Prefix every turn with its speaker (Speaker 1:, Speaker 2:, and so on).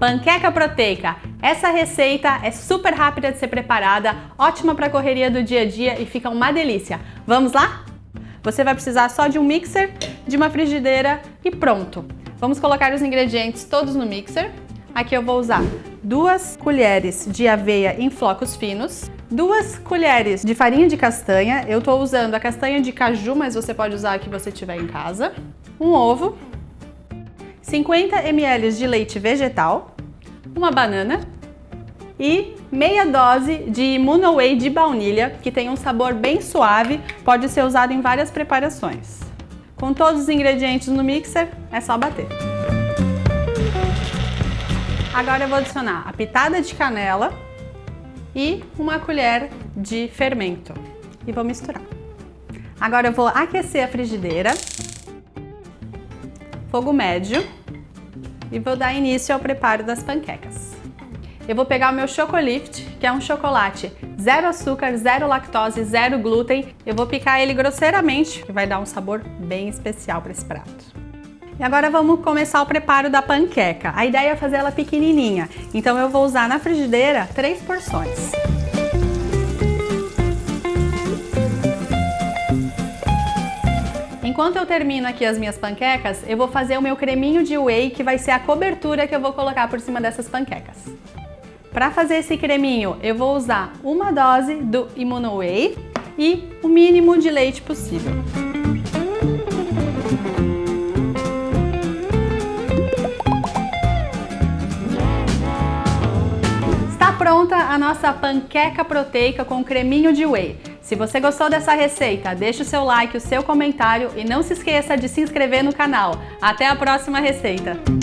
Speaker 1: Panqueca proteica. Essa receita é super rápida de ser preparada, ótima para a correria do dia a dia e fica uma delícia. Vamos lá? Você vai precisar só de um mixer, de uma frigideira e pronto. Vamos colocar os ingredientes todos no mixer. Aqui eu vou usar duas colheres de aveia em flocos finos, duas colheres de farinha de castanha, eu estou usando a castanha de caju, mas você pode usar a que você tiver em casa, um ovo, 50 ml de leite vegetal, uma banana e meia dose de Immunoway de baunilha, que tem um sabor bem suave, pode ser usado em várias preparações. Com todos os ingredientes no mixer, é só bater. Agora eu vou adicionar a pitada de canela e uma colher de fermento e vou misturar. Agora eu vou aquecer a frigideira, fogo médio, e vou dar início ao preparo das panquecas. Eu vou pegar o meu Chocolift, que é um chocolate zero açúcar, zero lactose, zero glúten. Eu vou picar ele grosseiramente, que vai dar um sabor bem especial para esse prato. E agora vamos começar o preparo da panqueca. A ideia é fazer ela pequenininha, então eu vou usar na frigideira três porções. Enquanto eu termino aqui as minhas panquecas, eu vou fazer o meu creminho de whey, que vai ser a cobertura que eu vou colocar por cima dessas panquecas. Para fazer esse creminho, eu vou usar uma dose do Immunoway e o mínimo de leite possível. Está pronta a nossa panqueca proteica com creminho de whey. Se você gostou dessa receita, deixe o seu like, o seu comentário e não se esqueça de se inscrever no canal. Até a próxima receita!